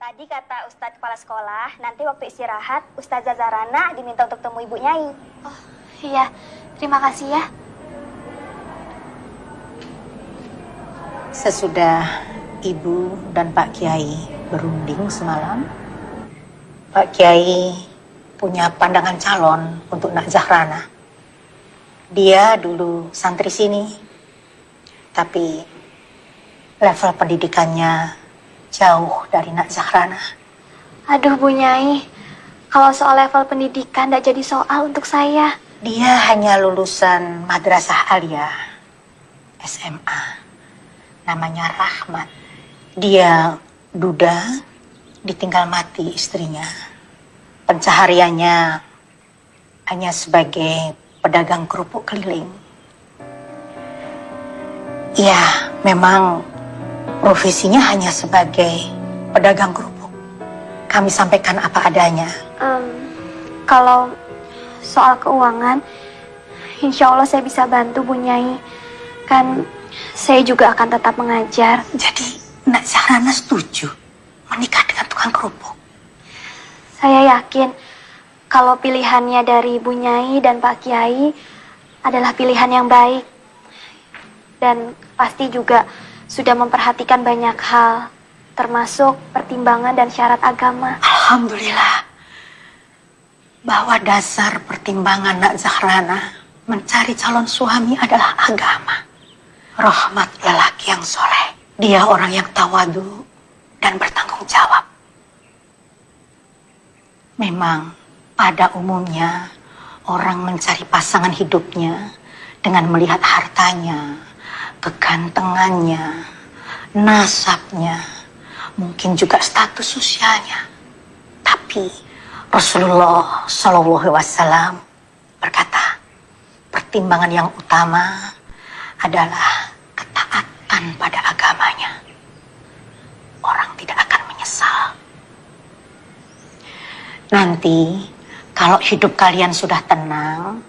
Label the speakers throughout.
Speaker 1: Tadi kata Ustadz kepala sekolah, nanti waktu istirahat Ustazah Zarana diminta untuk temui Ibu Nyai.
Speaker 2: Oh, iya. Terima kasih ya.
Speaker 3: Sesudah Ibu dan Pak Kiai berunding semalam, Pak Kiai punya pandangan calon untuk Nak Zahrana. Dia dulu santri sini, tapi level pendidikannya jauh dari Nak Zahrana.
Speaker 2: Aduh Bu Nyai, kalau soal level pendidikan tidak jadi soal untuk saya.
Speaker 3: Dia hanya lulusan Madrasah Aliyah SMA. Namanya Rahmat. Dia duda, ditinggal mati istrinya. Pencahariannya hanya sebagai pedagang kerupuk keliling. Ya, memang profesinya hanya sebagai pedagang kerupuk. Kami sampaikan apa adanya.
Speaker 2: Um, kalau soal keuangan, insya Allah saya bisa bantu Bu Nyai. Kan saya juga akan tetap mengajar.
Speaker 3: Jadi Nak Zahrana setuju menikah dengan tukang kerupuk.
Speaker 2: Saya yakin kalau pilihannya dari Bu Nyai dan Pak Kiai adalah pilihan yang baik. Dan pasti juga sudah memperhatikan banyak hal, termasuk pertimbangan dan syarat agama.
Speaker 3: Alhamdulillah. Bahwa dasar pertimbangan Nak Zahrana mencari calon suami adalah agama. Rahmat lelaki yang soleh. Dia orang yang tawadu dan bertanggung jawab. Memang pada umumnya orang mencari pasangan hidupnya dengan melihat hartanya, kegantengannya, nasabnya, mungkin juga status sosialnya. Tapi Rasulullah Shallallahu Wasallam berkata, pertimbangan yang utama adalah ketaatan pada agamanya. Orang tidak akan menyesal. Nanti kalau hidup kalian sudah tenang,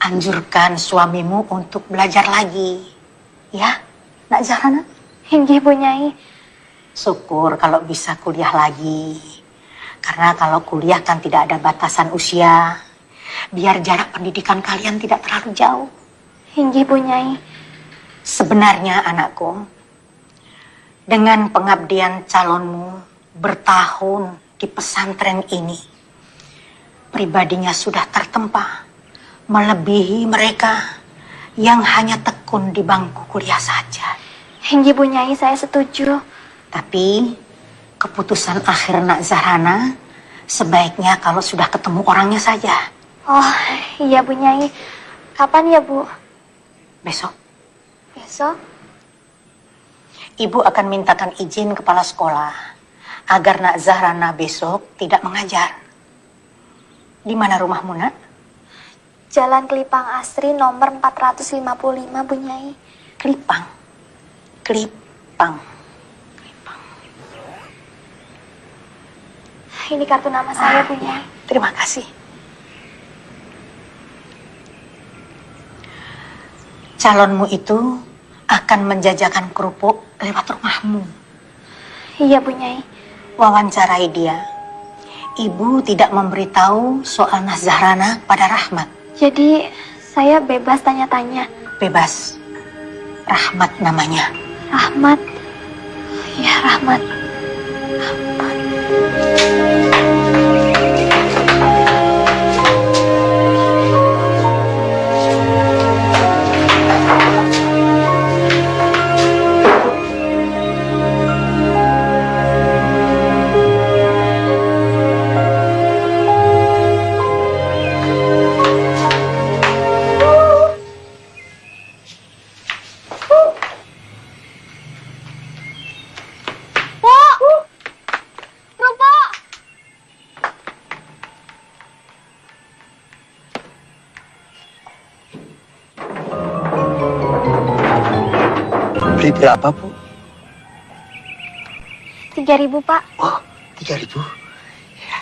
Speaker 3: anjurkan suamimu untuk belajar lagi. Ya, Nak Zahrana?
Speaker 2: Hinggi Bu Nyai.
Speaker 3: Syukur kalau bisa kuliah lagi. Karena kalau kuliah kan tidak ada batasan usia. Biar jarak pendidikan kalian tidak terlalu jauh.
Speaker 2: Hinggi Bu Nyai.
Speaker 3: Sebenarnya anakku, dengan pengabdian calonmu bertahun di pesantren ini, pribadinya sudah tertempa, melebihi mereka yang hanya tekun di bangku kuliah saja.
Speaker 2: Hinggi Bu Nyai saya setuju.
Speaker 3: Tapi keputusan akhir Nak Zahrana sebaiknya kalau sudah ketemu orangnya saja.
Speaker 2: Oh iya Bu Nyai. Kapan ya Bu?
Speaker 3: Besok
Speaker 2: Besok?
Speaker 3: Ibu akan mintakan izin kepala sekolah agar Nak Zahrana besok tidak mengajar. Di mana rumahmu, Nak?
Speaker 2: Jalan Kelipang Asri nomor 455 Bu Nyai.
Speaker 3: Kelipang. Kelipang. Kelipang.
Speaker 2: Ini kartu nama saya Bu Nyai.
Speaker 3: Terima kasih. Calonmu itu akan menjajakan kerupuk lewat rumahmu.
Speaker 2: Iya Bu Nyai.
Speaker 3: Wawancarai dia. Ibu tidak memberitahu soal Nas Zahrana pada Rahmat.
Speaker 2: Jadi saya bebas tanya-tanya.
Speaker 3: Bebas. Rahmat namanya.
Speaker 2: Rahmat. Ya Rahmat.
Speaker 4: Beli berapa, Bu?
Speaker 2: 3000, Pak.
Speaker 4: Oh, 3000. Ya.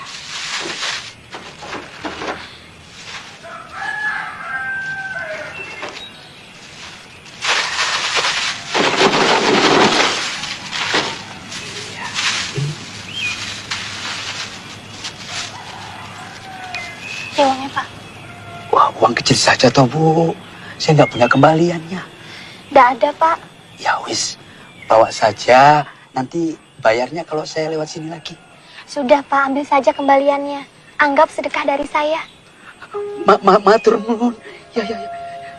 Speaker 4: Ya, uangnya, Wah, uang kecil saja toh, Bu. Saya nggak punya kembaliannya.
Speaker 2: Nggak ada, Pak.
Speaker 4: Ya wis, bawa saja. Nanti bayarnya kalau saya lewat sini lagi.
Speaker 2: Sudah, Pak. Ambil saja kembaliannya. Anggap sedekah dari saya.
Speaker 4: Ma, ma, matur nuwun. Ya, ya, ya.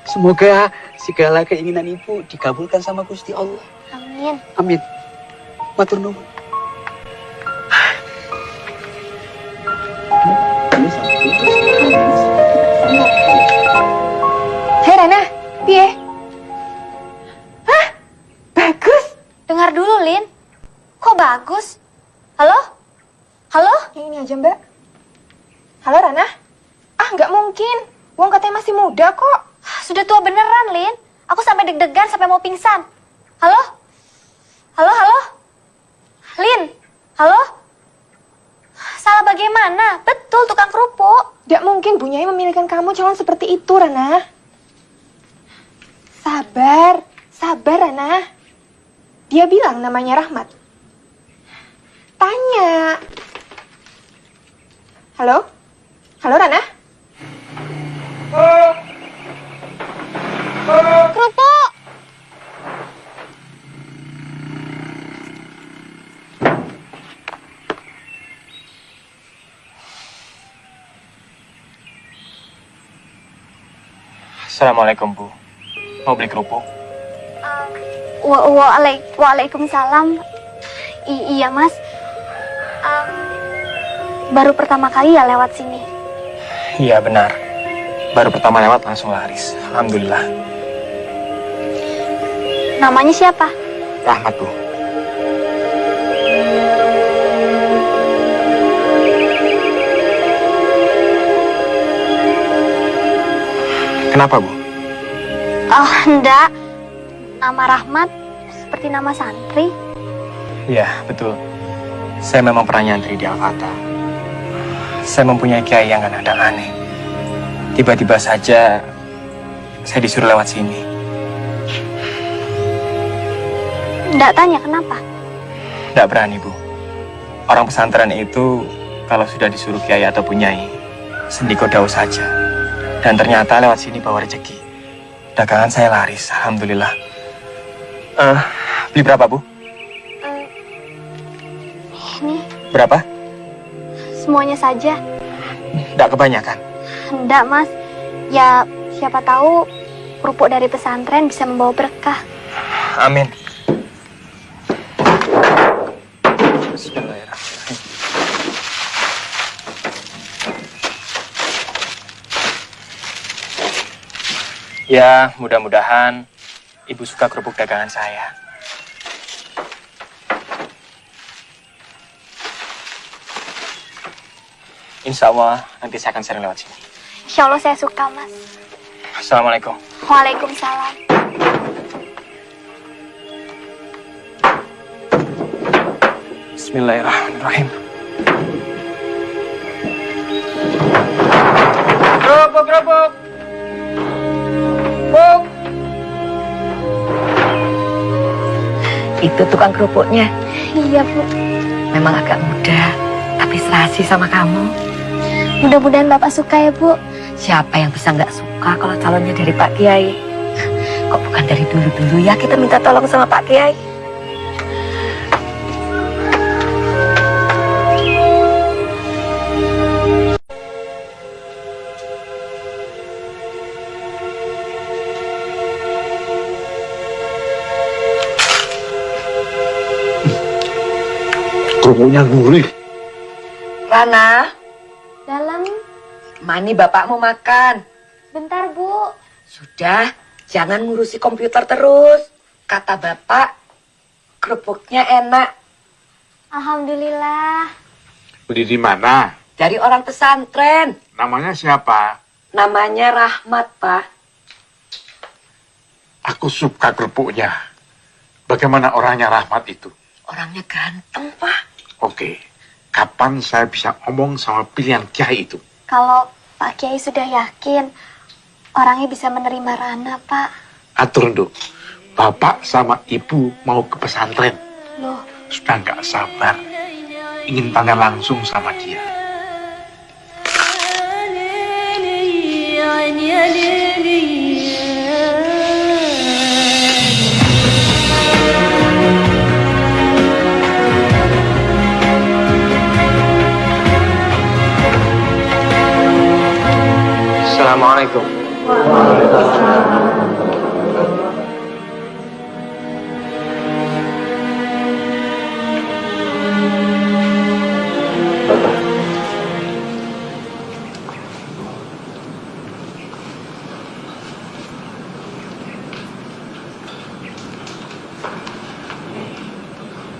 Speaker 4: Semoga segala keinginan ibu dikabulkan sama Gusti Allah.
Speaker 2: Amin.
Speaker 4: Amin. Matur nuwun.
Speaker 5: Hei Rana, piye? Bagus?
Speaker 2: Halo? Halo?
Speaker 5: Yang ini aja mbak. Halo Rana? Ah nggak mungkin. Wong katanya masih muda kok.
Speaker 2: Sudah tua beneran, Lin. Aku sampai deg-degan sampai mau pingsan. Halo? Halo, halo? Lin? Halo? Salah bagaimana? Betul, tukang kerupuk.
Speaker 5: Nggak mungkin Bu Nyai memilihkan kamu calon seperti itu Rana. Sabar, sabar Rana. Dia bilang namanya Rahmat. Tanya. Halo? Halo Rana?
Speaker 2: Kerupuk!
Speaker 6: Assalamualaikum Bu. Mau beli kerupuk?
Speaker 2: Wa waalai- Waalaikumsalam. I- iya, Mas. Em, baru pertama kali ya lewat sini.
Speaker 6: Iya benar. Baru pertama lewat langsung laris. Alhamdulillah.
Speaker 2: Namanya siapa?
Speaker 6: Rahmat Bu. Kenapa Bu?
Speaker 2: Oh, enggak. Nama Rahmat seperti nama santri.
Speaker 6: Iya betul. Saya memang pernah nyantri di Al-Fatah. Saya mempunyai kiai yang kadang aneh. Tiba-tiba saja saya disuruh lewat sini.
Speaker 2: Enggak tanya kenapa.
Speaker 6: Tidak berani, Bu. Orang pesantren itu kalau sudah disuruh kiai atau punyai, sendiko daun saja. Dan ternyata lewat sini bawa rezeki. Dagangan saya laris, alhamdulillah. Eh, beli berapa, Bu?
Speaker 2: Ini
Speaker 6: Berapa?
Speaker 2: semuanya saja.
Speaker 6: Tidak kebanyakan.
Speaker 2: Enggak, Mas. Ya, siapa tahu kerupuk dari pesantren bisa membawa berkah.
Speaker 6: Amin. Bismillahirrahmanirrahim. Ya, mudah-mudahan Ibu suka kerupuk dagangan saya. Insya Allah nanti saya akan sering lewat sini.
Speaker 2: Insya Allah saya suka, Mas.
Speaker 6: Assalamualaikum.
Speaker 2: Waalaikumsalam.
Speaker 6: Bismillahirrahmanirrahim.
Speaker 4: Kerupuk, kerupuk. Buk.
Speaker 3: Itu tukang kerupuknya
Speaker 2: Iya, Bu.
Speaker 3: memang agak muda, tapi serasi sama kamu.
Speaker 2: Mudah-mudahan Bapak suka ya, Bu.
Speaker 3: Siapa yang bisa nggak suka kalau calonnya dari Pak Kiai? Kok bukan dari dulu-dulu ya kita minta tolong sama Pak Kiai?
Speaker 7: Kerupuknya gurih.
Speaker 3: Rana, mani bapakmu makan.
Speaker 2: bentar, Bu.
Speaker 3: Sudah, jangan ngurusi komputer terus. Kata bapak, kerupuknya enak.
Speaker 2: Alhamdulillah.
Speaker 7: Beli di mana?
Speaker 3: Dari orang pesantren.
Speaker 7: Namanya siapa?
Speaker 3: Namanya Rahmat, Pak.
Speaker 7: Aku suka kerupuknya. Bagaimana orangnya Rahmat itu?
Speaker 3: Orangnya ganteng, Pak.
Speaker 7: Oke, kapan saya bisa ngomong sama pilihan kiai itu?
Speaker 2: Kalau Pak Kiai sudah yakin orangnya bisa menerima Rana, Pak.
Speaker 7: Atur nduk, bapak sama ibu mau ke pesantren.
Speaker 2: Loh,
Speaker 7: Sudah nggak sabar. Ingin tanya langsung sama dia.
Speaker 6: Assalamualaikum.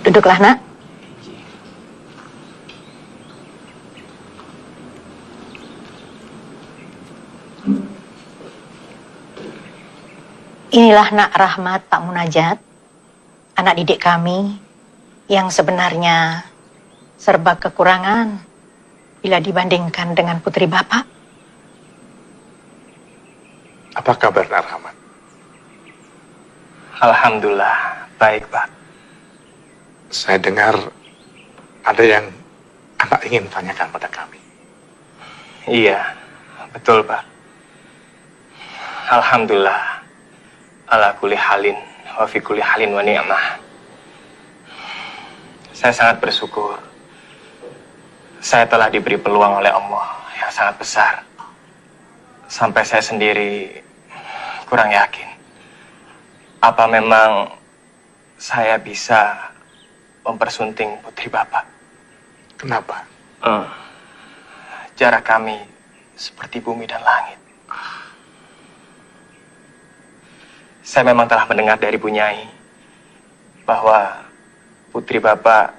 Speaker 3: Duduklah nak. Inilah nak Rahmat Pak Munajat, anak didik kami yang sebenarnya serba kekurangan bila dibandingkan dengan putri Bapak.
Speaker 7: Apa kabar Nak Rahmat?
Speaker 6: Alhamdulillah, baik Pak.
Speaker 7: Saya dengar ada yang anak ingin tanyakan pada kami.
Speaker 6: Iya, betul Pak. Alhamdulillah. Ala kuli halin, wa fi kuli halin wa ni'mah. Saya sangat bersyukur. Saya telah diberi peluang oleh Allah yang sangat besar. Sampai saya sendiri kurang yakin. Apa memang saya bisa mempersunting putri Bapak?
Speaker 7: Kenapa?
Speaker 6: Hmm. Jarak kami seperti bumi dan langit. Saya memang telah mendengar dari Bu Nyai bahwa putri Bapak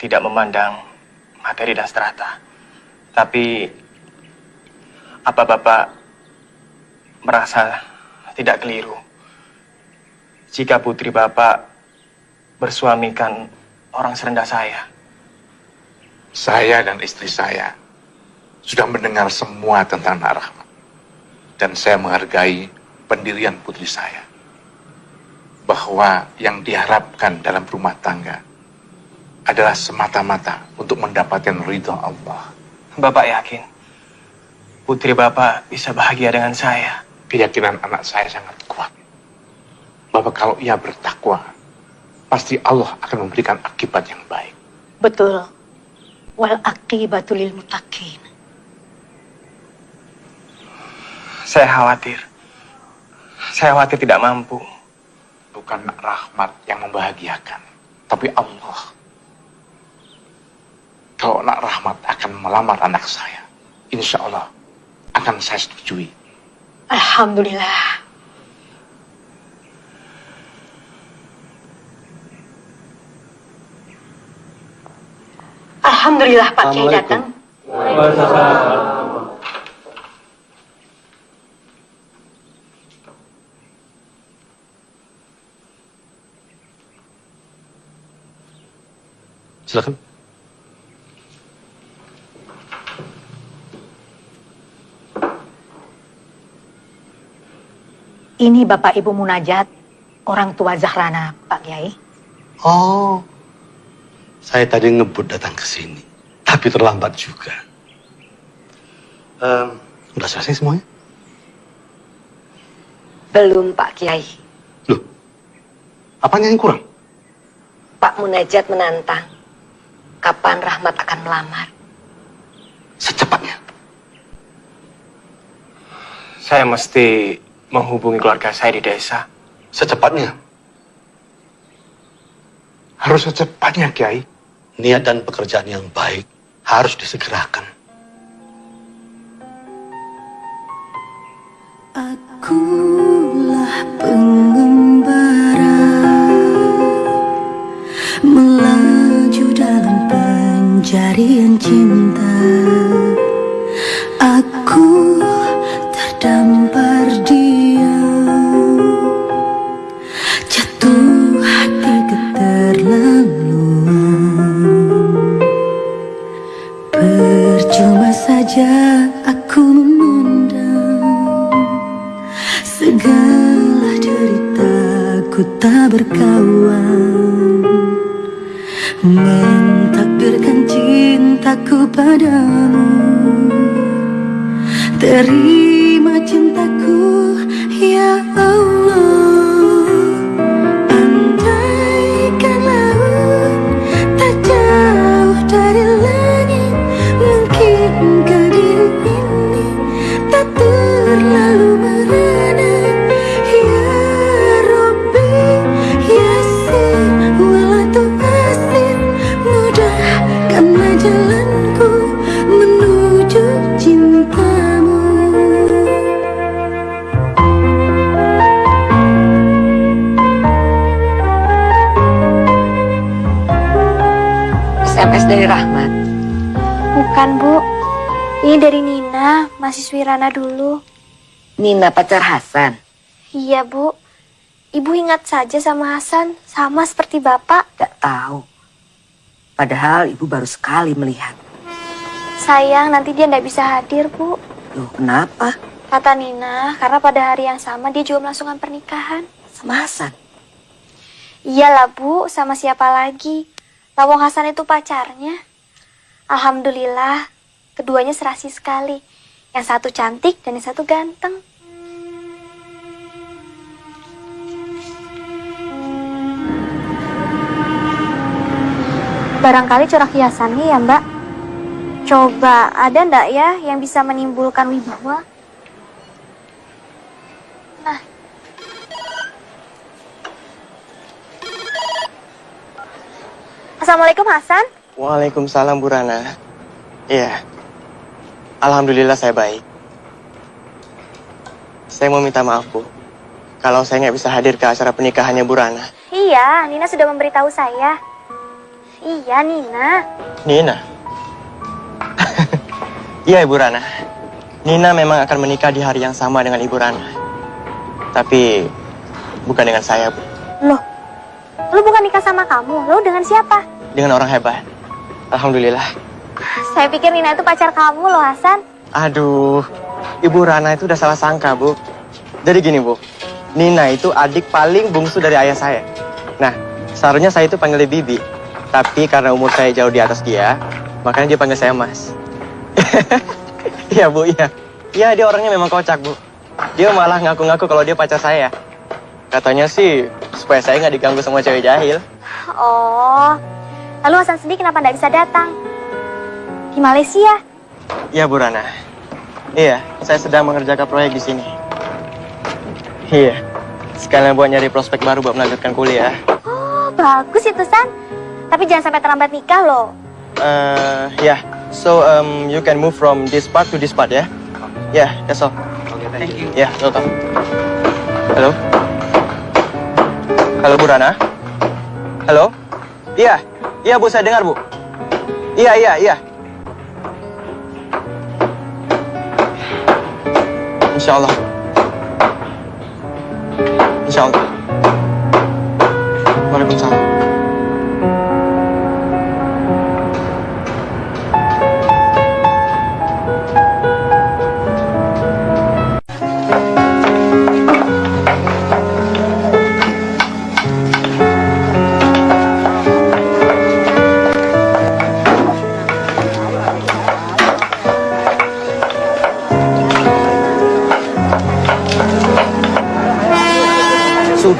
Speaker 6: tidak memandang materi dan strata. Tapi apa Bapak merasa tidak keliru jika putri Bapak bersuamikan orang serendah saya?
Speaker 7: Saya dan istri saya sudah mendengar semua tentang Nak. Dan saya menghargai pendirian putri saya. Bahwa yang diharapkan dalam rumah tangga adalah semata-mata untuk mendapatkan ridho Allah.
Speaker 6: Bapak yakin putri Bapak bisa bahagia dengan saya?
Speaker 7: Keyakinan anak saya sangat kuat. Bahwa kalau ia bertakwa, pasti Allah akan memberikan akibat yang baik.
Speaker 3: Betul. Wal akibatul lil mutakin.
Speaker 6: Saya khawatir. Saya khawatir tidak mampu.
Speaker 7: Bukan rahmat yang membahagiakan, tapi Allah. Kalau nak rahmat akan melamar anak saya, insya Allah akan saya setujui.
Speaker 3: Alhamdulillah. Alhamdulillah Pak Kiai datang.
Speaker 7: Silakan.
Speaker 3: Ini Bapak Ibu Munajat, orang tua Zahrana, Pak Kiai.
Speaker 8: Oh, saya tadi ngebut datang ke sini, tapi terlambat juga. Em, udah selesai semuanya?
Speaker 9: Belum Pak Kiai.
Speaker 8: Loh, apanya yang kurang?
Speaker 9: Pak Munajat menantang. Kapan Rahmat akan melamar?
Speaker 8: Secepatnya.
Speaker 6: Saya mesti menghubungi keluarga saya di desa.
Speaker 8: Secepatnya.
Speaker 7: Harus secepatnya, Kiai.
Speaker 8: Niat dan pekerjaan yang baik harus disegerakan.
Speaker 10: Akulah pengembara pencarian cinta. Aku terdampar diam Jatuh hati keterlaluan. Percuma saja aku memandang Segala deritaku tak berkawan. Mentakdirkan cintaku padamu. Terima cintaku Ya
Speaker 2: Bukan, Bu. Ini dari Nina, mahasiswi Rana dulu.
Speaker 9: Nina pacar Hasan.
Speaker 2: Iya, Bu. Ibu ingat saja sama Hasan, sama seperti Bapak.
Speaker 9: Gak tahu. Padahal ibu baru sekali melihat.
Speaker 2: Sayang, nanti dia nggak bisa hadir, Bu.
Speaker 9: Loh, kenapa?
Speaker 2: Kata Nina, karena pada hari yang sama dia juga melangsungkan pernikahan.
Speaker 9: Sama Hasan?
Speaker 2: Iyalah, Bu. Sama siapa lagi? Lawang Hasan itu pacarnya. Alhamdulillah, keduanya serasi sekali. Yang satu cantik dan yang satu ganteng. Barangkali corak hiasannya ya, Mbak. Coba, ada ndak ya yang bisa menimbulkan wibawa? Nah. Assalamualaikum Hasan.
Speaker 11: Waalaikumsalam Bu Rana. Iya. Alhamdulillah saya baik. Saya mau minta maaf Bu. Kalau saya nggak bisa hadir ke acara pernikahannya Bu Rana.
Speaker 2: Iya, Nina sudah memberitahu saya. Iya, Nina.
Speaker 11: Nina. Iya Ibu Rana. Nina memang akan menikah di hari yang sama dengan Ibu Rana. Tapi bukan dengan saya Bu.
Speaker 2: Loh, lu bukan nikah sama kamu, lu dengan siapa?
Speaker 11: Dengan orang hebat. Alhamdulillah.
Speaker 2: Saya pikir Nina itu pacar kamu loh, Hasan.
Speaker 11: Aduh, Ibu Rana itu udah salah sangka, Bu. Jadi gini, Bu. Nina itu adik paling bungsu dari ayah saya. Nah, seharusnya saya itu panggil dia Bibi. Tapi karena umur saya jauh di atas dia, makanya dia panggil saya Mas. Iya, Bu, iya. Iya, dia orangnya memang kocak, Bu. Dia malah ngaku-ngaku kalau dia pacar saya. Katanya sih, supaya saya nggak diganggu sama cewek jahil.
Speaker 2: Oh, lalu Hasan sendiri kenapa nggak bisa datang? Di Malaysia?
Speaker 11: Iya, Bu Rana. Iya, saya sedang mengerjakan proyek di sini. Iya, sekalian buat nyari prospek baru buat melanjutkan kuliah.
Speaker 2: Oh, bagus itu, San. Tapi jangan sampai terlambat nikah loh.
Speaker 11: Uh, yeah. So um, you can move from this part to this part, ya? Yeah, that's all.
Speaker 4: Okay, thank you.
Speaker 11: Yeah, welcome. Halo. Halo Bu Rana. Halo. Iya, iya Bu, saya dengar Bu. Iya, iya, iya. Insya Allah. Insya Allah.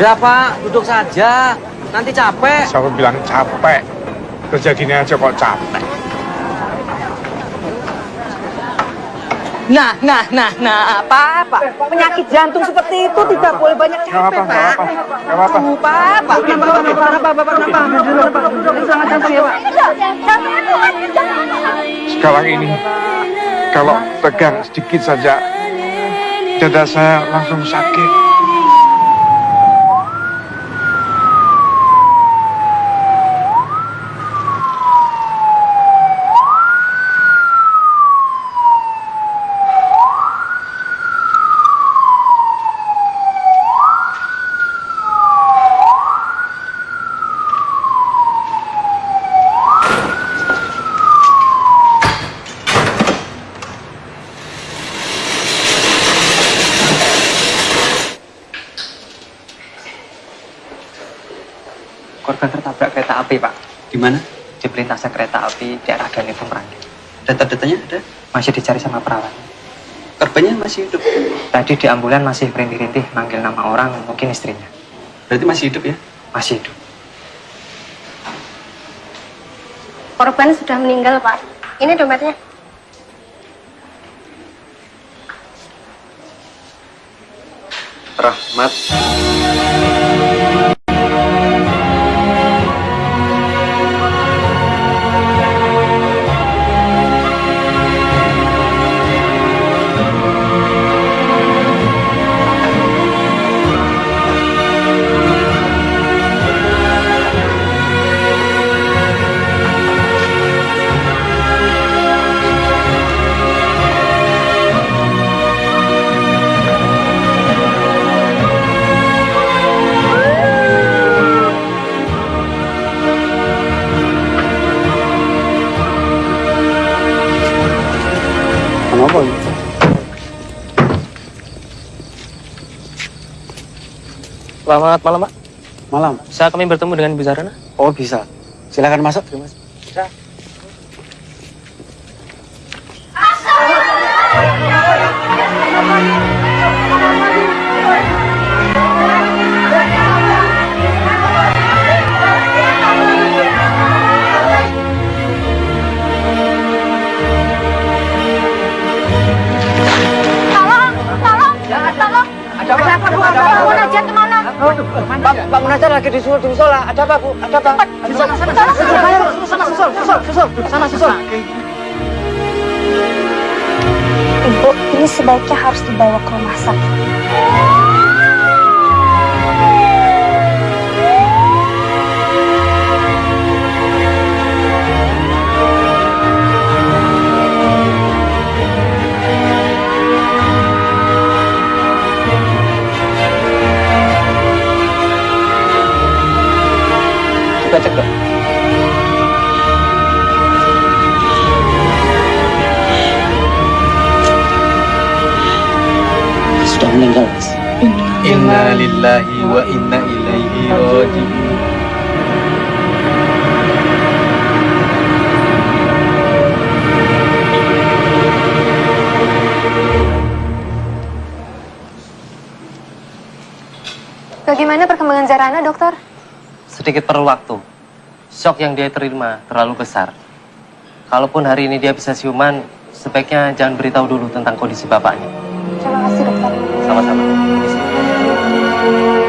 Speaker 12: Sudah Pak, duduk saja. Nanti capek.
Speaker 7: Siapa bilang capek? Kerja gini aja kok capek.
Speaker 12: Nah, nah, nah, nah, apa, Pak? Penyakit jantung seperti itu tidak boleh banyak capek, Pak.
Speaker 7: gak apa-apa.
Speaker 12: Aduh, Pak, Pak, kenapa, Pak, kenapa, Bapak, kenapa? Sangat jantung ya, Pak.
Speaker 7: Sekarang ini, kalau tegang sedikit saja, dada saya langsung sakit.
Speaker 13: Korban tertabrak kereta api, Pak.
Speaker 4: Di mana?
Speaker 13: Di perlintasan kereta api daerah Galipung Merangin. Data-datanya ada? Masih dicari sama perawat.
Speaker 4: Korbannya masih hidup.
Speaker 13: Tadi di ambulan masih perintih-rintih manggil nama orang, mungkin istrinya.
Speaker 4: Berarti masih hidup ya?
Speaker 13: Masih hidup.
Speaker 14: Korban sudah meninggal, Pak. Ini dompetnya.
Speaker 11: Rahmat. Selamat malam, Pak.
Speaker 4: Malam.
Speaker 11: Bisa kami bertemu dengan Ibu Zarana?
Speaker 4: Oh bisa. Silakan masuk. Terima kasih.
Speaker 12: Disuruh di musola. Ada apa, Bu? Ada apa? Di sana, sana, sana, sana, sana, susul, susul, susul, sana, susul.
Speaker 1: Ibu, ini sebaiknya harus dibawa ke rumah sakit.
Speaker 11: Cek, dok.
Speaker 4: Sudah meninggal, Mas. Inna lillahi wa inna ilaihi raji'un.
Speaker 5: Bagaimana perkembangan Zarana, dokter?
Speaker 11: Sedikit perlu waktu. Shock yang dia terima terlalu besar. Kalaupun hari ini dia bisa siuman, sebaiknya jangan beritahu dulu tentang kondisi bapaknya.
Speaker 5: Terima kasih, dokter.
Speaker 11: Sama-sama.
Speaker 5: Assalamualaikum.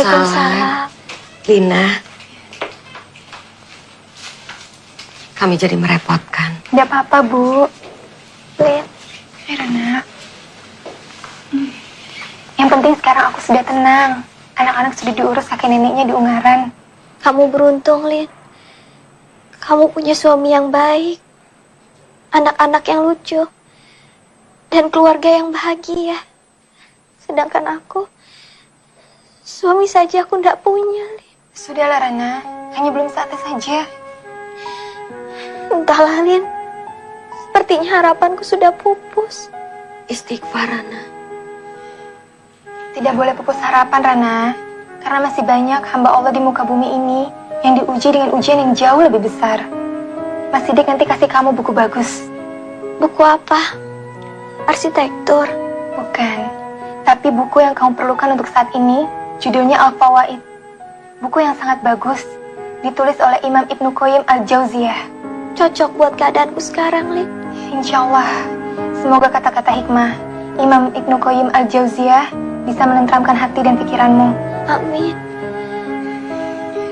Speaker 3: Waalaikumsalam. Lina. Kami jadi merepotkan.
Speaker 5: Tidak apa-apa, Bu.
Speaker 2: Lin,
Speaker 5: Hai, Rana. Hmm. Yang penting sekarang aku sudah tenang. Anak-anak sudah diurus kakek neneknya di Ungaran.
Speaker 2: kamu beruntung, Lin. Kamu punya suami yang baik, anak-anak yang lucu, dan keluarga yang bahagia. Sedangkan aku, suami saja aku tidak punya, Lin.
Speaker 5: Sudahlah, Rana. Hanya belum saatnya saja.
Speaker 2: Entahlah, Lin. Sepertinya harapanku sudah pupus.
Speaker 3: Istighfar, Rana.
Speaker 5: Tidak boleh pupus harapan, Rana. Karena masih banyak hamba Allah di muka bumi ini yang diuji dengan ujian yang jauh lebih besar. Mas Sidik nanti kasih kamu buku bagus.
Speaker 2: Buku apa? Arsitektur.
Speaker 5: Bukan. Tapi buku yang kamu perlukan untuk saat ini, judulnya Al-Fawaid. Buku yang sangat bagus, ditulis oleh Imam Ibnu Qayyim Al-Jauziyah.
Speaker 2: Cocok buat keadaanku sekarang, Lin.
Speaker 5: Insya Allah. Semoga kata-kata hikmah Imam Ibnu Qayyim Al-Jauziyah bisa menenteramkan hati dan pikiranmu.
Speaker 2: Amin.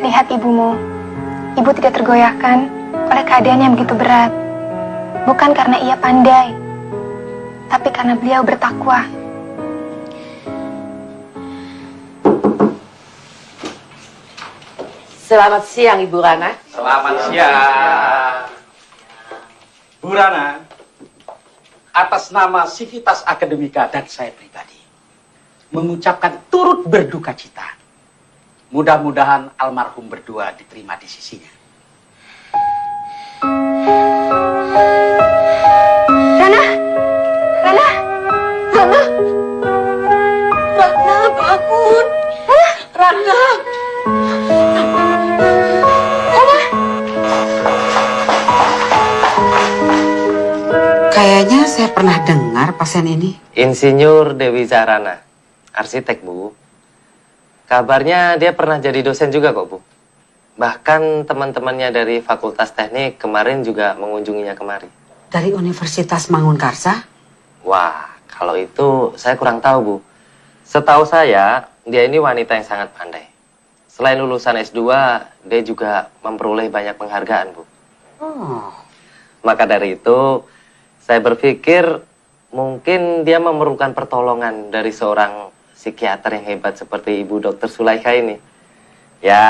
Speaker 5: Lihat ibumu. Ibu tidak tergoyahkan oleh keadaan yang begitu berat. Bukan karena ia pandai, tapi karena beliau bertakwa.
Speaker 15: Selamat siang Ibu Rana.
Speaker 16: Selamat siang. Bu Rana, atas nama Sivitas Akademika dan saya pribadi mengucapkan turut berduka cita. Mudah-mudahan almarhum berdua diterima di sisinya.
Speaker 5: Rana!
Speaker 9: Pernah dengar pasien ini.
Speaker 17: Insinyur Dewi Zahrana, arsitek Bu. Kabarnya dia pernah jadi dosen juga kok Bu. Bahkan teman-temannya dari Fakultas Teknik kemarin juga mengunjunginya kemari.
Speaker 9: Dari Universitas Mangunkarsa?
Speaker 17: Wah, kalau itu saya kurang tahu Bu. Setahu saya, dia ini wanita yang sangat pandai. Selain lulusan S2, dia juga memperoleh banyak penghargaan Bu.
Speaker 9: Oh,
Speaker 17: Maka dari itu, saya berpikir mungkin dia memerlukan pertolongan dari seorang psikiater yang hebat seperti Ibu Dr. Sulaika ini. Ya,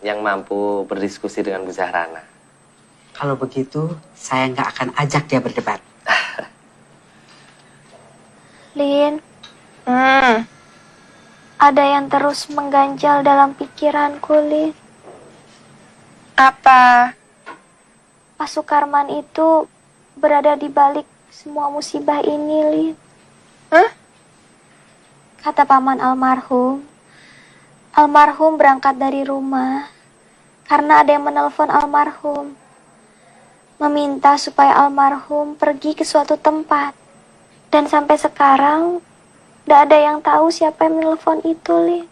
Speaker 17: yang mampu berdiskusi dengan Bu Zahrana.
Speaker 9: kalau begitu saya nggak akan ajak dia berdebat.
Speaker 2: Lin,
Speaker 5: Hmm.
Speaker 2: ada yang terus mengganjal dalam pikiranku, Lin.
Speaker 5: Apa?
Speaker 2: Pak Sukarman itu berada di balik semua musibah ini, Lin.
Speaker 5: Hah?
Speaker 2: Kata paman almarhum, almarhum berangkat dari rumah karena ada yang menelpon almarhum. Meminta supaya almarhum pergi ke suatu tempat. Dan sampai sekarang, tidak ada yang tahu siapa yang menelpon itu, Lin.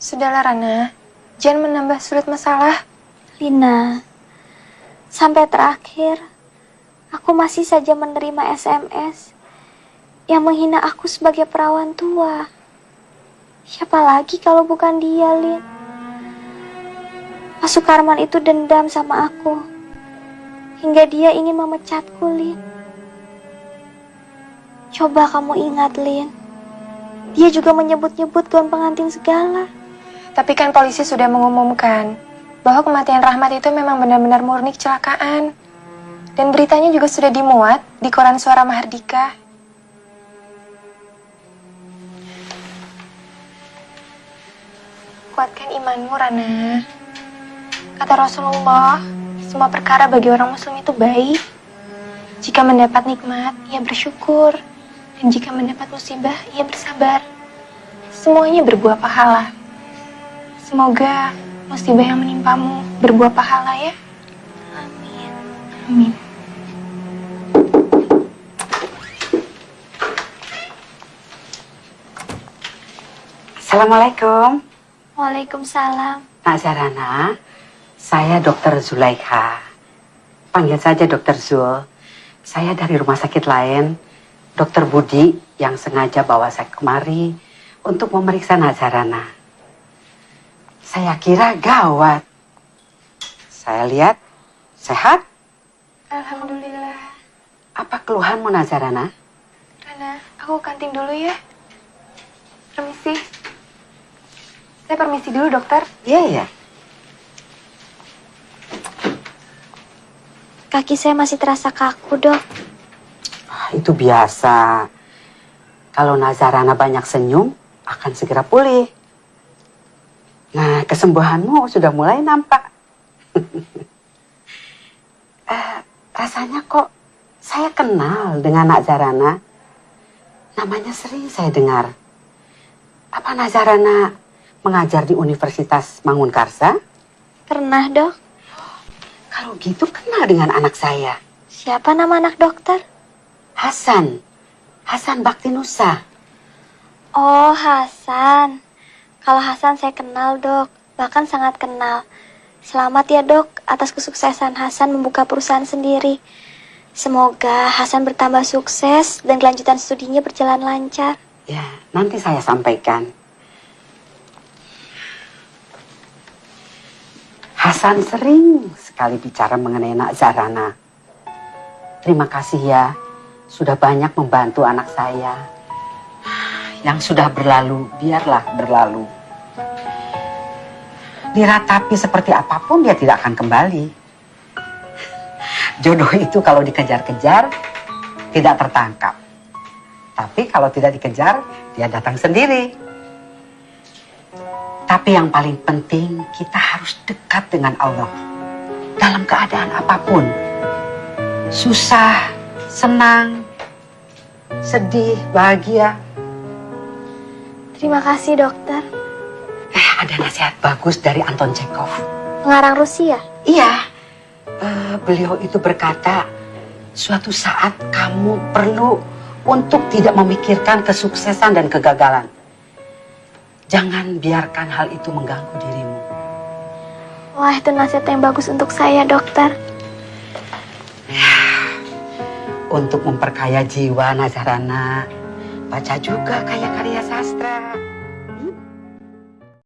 Speaker 5: Sudahlah Rana, jangan menambah sulit masalah.
Speaker 2: Lina, sampai terakhir, aku masih saja menerima SMS yang menghina aku sebagai perawan tua. Siapa lagi kalau bukan dia, Lin? Pak Sukarman itu dendam sama aku. Hingga dia ingin memecatku, Lin. Coba kamu ingat, Lin. Dia juga menyebut-nyebut gaun pengantin segala.
Speaker 5: Tapi kan polisi sudah mengumumkan bahwa kematian Rahmat itu memang benar-benar murni kecelakaan. Dan beritanya juga sudah dimuat di koran Suara Mahardika. Kuatkan imanmu, Rana. Kata Rasulullah, semua perkara bagi orang muslim itu baik. Jika mendapat nikmat, ia bersyukur. Dan jika mendapat musibah, ia bersabar. Semuanya berbuah pahala. Semoga musibah yang menimpamu berbuah pahala ya. Amin. Amin.
Speaker 9: Assalamualaikum.
Speaker 2: Waalaikumsalam.
Speaker 9: Nak Zarana, saya Dokter Zulaikha. Panggil saja Dokter Zul. Saya dari rumah sakit lain, Dokter Budi yang sengaja bawa saya kemari untuk memeriksa Nazarana. Saya kira gawat. Saya lihat sehat.
Speaker 5: Alhamdulillah.
Speaker 9: Apa keluhanmu Nazarana?
Speaker 5: Rana, aku kantin dulu ya. Permisi. Saya permisi dulu, dokter.
Speaker 9: Iya, iya.
Speaker 2: Kaki saya masih terasa kaku, dok.
Speaker 9: Ah, Itu biasa. Kalau Nazarana banyak senyum, akan segera pulih. Nah, kesembuhanmu sudah mulai nampak. Eh, rasanya kok saya kenal dengan Nak Zarana. Namanya sering saya dengar. Apa Nazarana mengajar di Universitas Mangunkarsa?
Speaker 2: Pernah, dok.
Speaker 9: Kalau gitu kenal dengan anak saya.
Speaker 2: Siapa nama anak dokter?
Speaker 9: Hasan. Hasan Baktinusa.
Speaker 2: Oh, Hasan. Kalau Hasan saya kenal, dok. Bahkan sangat kenal. Selamat ya, dok, atas kesuksesan Hasan membuka perusahaan sendiri. Semoga Hasan bertambah sukses dan kelanjutan studinya berjalan lancar.
Speaker 9: Ya, nanti saya sampaikan. Hasan sering sekali bicara mengenai Nak Zarana. Terima kasih ya, sudah banyak membantu anak saya. Yang sudah berlalu, biarlah berlalu. Diratapi seperti apa pun dia tidak akan kembali. Jodoh itu kalau dikejar-kejar tidak tertangkap. Tapi kalau tidak dikejar, dia datang sendiri. Tapi yang paling penting kita harus dekat dengan Allah. Dalam keadaan apa pun. Susah, senang, sedih, bahagia.
Speaker 5: Terima kasih dokter.
Speaker 9: Ada nasihat bagus dari Anton Chekhov.
Speaker 5: Pengarang Rusia?
Speaker 9: Iya. Eh, beliau itu berkata, suatu saat kamu perlu untuk tidak memikirkan kesuksesan dan kegagalan. Jangan biarkan hal itu mengganggu dirimu.
Speaker 5: Wah, itu nasihat yang bagus untuk saya, dokter.
Speaker 9: Untuk memperkaya jiwa Nazarana, baca juga karya-karya sastra.